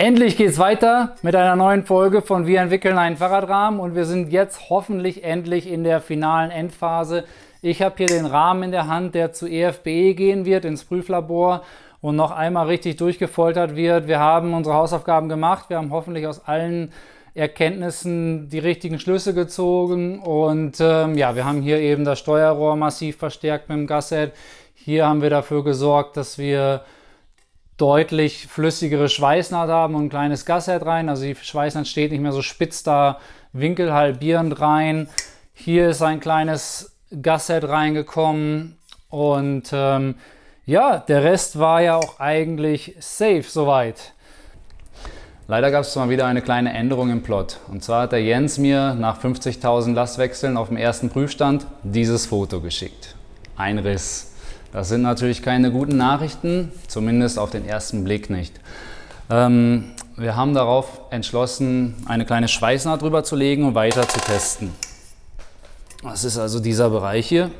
Endlich geht's weiter mit einer neuen Folge von Wir entwickeln einen Fahrradrahmen und wir sind jetzt hoffentlich endlich in der finalen Endphase. Ich habe hier den Rahmen in der Hand, der zu EFBE gehen wird, ins Prüflabor und noch einmal richtig durchgefoltert wird. Wir haben unsere Hausaufgaben gemacht, wir haben hoffentlich aus allen Erkenntnissen die richtigen Schlüsse gezogen und ähm, ja, wir haben hier eben das Steuerrohr massiv verstärkt mit dem Gasset. Hier haben wir dafür gesorgt, dass wir deutlich flüssigere Schweißnaht haben und ein kleines Gasset rein. Also die Schweißnaht steht nicht mehr so spitz da, winkelhalbierend rein. Hier ist ein kleines Gasset reingekommen und ähm, ja, der Rest war ja auch eigentlich safe soweit. Leider gab es mal wieder eine kleine Änderung im Plot. Und zwar hat der Jens mir nach 50.000 Lastwechseln auf dem ersten Prüfstand dieses Foto geschickt. Ein Riss. Das sind natürlich keine guten Nachrichten, zumindest auf den ersten Blick nicht. Ähm, wir haben darauf entschlossen, eine kleine Schweißnaht drüber zu legen und weiter zu testen. Das ist also dieser Bereich hier.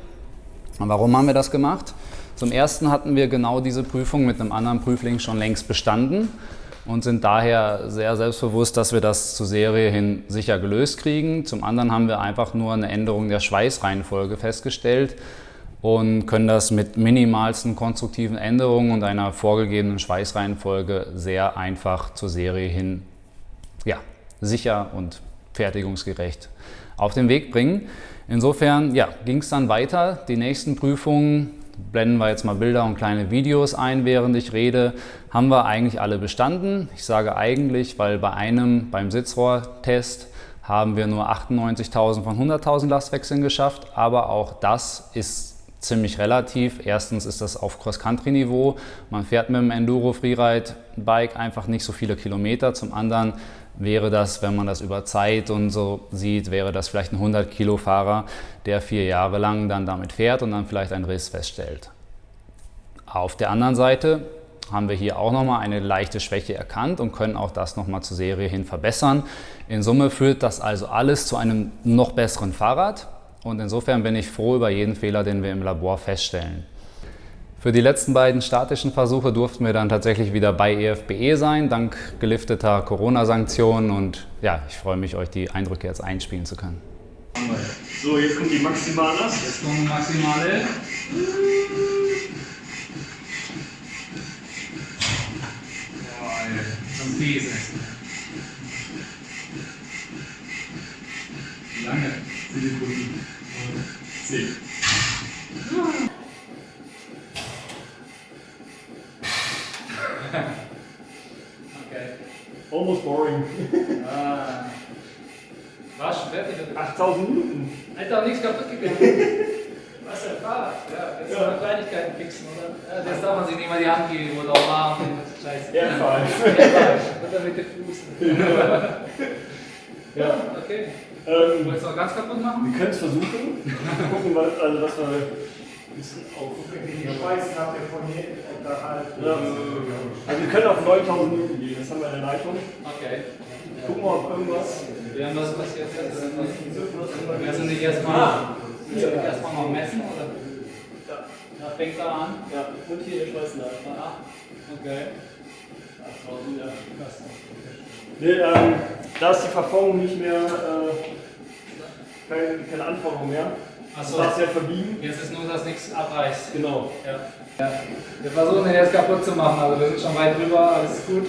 Und warum haben wir das gemacht? Zum ersten hatten wir genau diese Prüfung mit einem anderen Prüfling schon längst bestanden und sind daher sehr selbstbewusst, dass wir das zur Serie hin sicher gelöst kriegen. Zum anderen haben wir einfach nur eine Änderung der Schweißreihenfolge festgestellt und können das mit minimalsten konstruktiven Änderungen und einer vorgegebenen Schweißreihenfolge sehr einfach zur Serie hin ja, sicher und fertigungsgerecht auf den Weg bringen. Insofern ja, ging es dann weiter. Die nächsten Prüfungen, blenden wir jetzt mal Bilder und kleine Videos ein, während ich rede, haben wir eigentlich alle bestanden. Ich sage eigentlich, weil bei einem, beim Sitzrohrtest, haben wir nur 98.000 von 100.000 Lastwechseln geschafft, aber auch das ist ziemlich relativ. Erstens ist das auf Cross-Country-Niveau. Man fährt mit dem Enduro-Freeride-Bike einfach nicht so viele Kilometer. Zum anderen wäre das, wenn man das über Zeit und so sieht, wäre das vielleicht ein 100-Kilo-Fahrer, der vier Jahre lang dann damit fährt und dann vielleicht einen Riss feststellt. Auf der anderen Seite haben wir hier auch nochmal eine leichte Schwäche erkannt und können auch das nochmal zur Serie hin verbessern. In Summe führt das also alles zu einem noch besseren Fahrrad. Und insofern bin ich froh über jeden Fehler, den wir im Labor feststellen. Für die letzten beiden statischen Versuche durften wir dann tatsächlich wieder bei EFBE sein, dank gelifteter Corona-Sanktionen. Und ja, ich freue mich, euch die Eindrücke jetzt einspielen zu können. So, jetzt kommt die Maximale. Jetzt kommt die Maximale. Zum These. Okay. Almost boring. Ah. War schon fertig. 8000 Minuten. Alter, nichts kaputt gegangen. Was ein Fahrrad. Ja, jetzt Ja. Kleinigkeiten fixen, oder? Ja, das darf man sich nicht mal die Hand geben oder auch Arm. Scheiße. Ja, falsch. Oder mit dem Fuß. Ja. Okay. Ähm, Wolltest du noch ganz kaputt machen? wir können es versuchen. Gucken, was, also, was wir ein bisschen aufgucken. Die Schweißen habt ihr von hier unterhalb. Ja. Also wir können auf 9000 Minuten gehen, das haben wir in der Leitung. Okay. Gucken wir, ob irgendwas... Wir haben was passiert jetzt. Wir sind nicht erstmal erstmal noch messen oder? Ja, fängt da an. Ja, und hier der Schweißnadel. Ah, okay. 8000, ja. Krass. Nee, ähm, da ist die Verformung nicht mehr, äh, keine, keine Anforderung mehr. Achso. Du darfst ja verbiegen. Jetzt ist nur, dass nichts abreißt. Genau. Ja. ja. Wir versuchen den jetzt kaputt zu machen, also wir sind schon weit drüber, alles ist gut.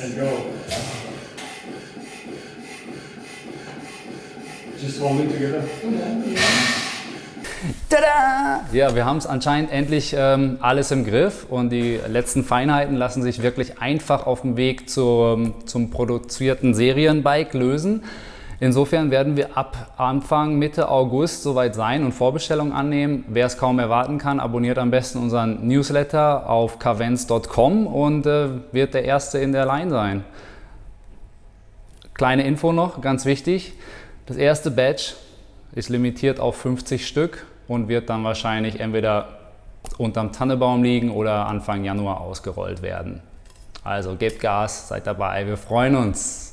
And go. Just roll in together. Tada! Ja, wir haben es anscheinend endlich ähm, alles im Griff und die letzten Feinheiten lassen sich wirklich einfach auf dem Weg zum, zum produzierten Serienbike lösen. Insofern werden wir ab Anfang, Mitte August soweit sein und Vorbestellungen annehmen. Wer es kaum erwarten kann, abonniert am besten unseren Newsletter auf kavens.com und äh, wird der Erste in der Line sein. Kleine Info noch, ganz wichtig. Das erste Batch ist limitiert auf 50 Stück und wird dann wahrscheinlich entweder unterm Tannebaum liegen oder Anfang Januar ausgerollt werden. Also gebt Gas, seid dabei, wir freuen uns.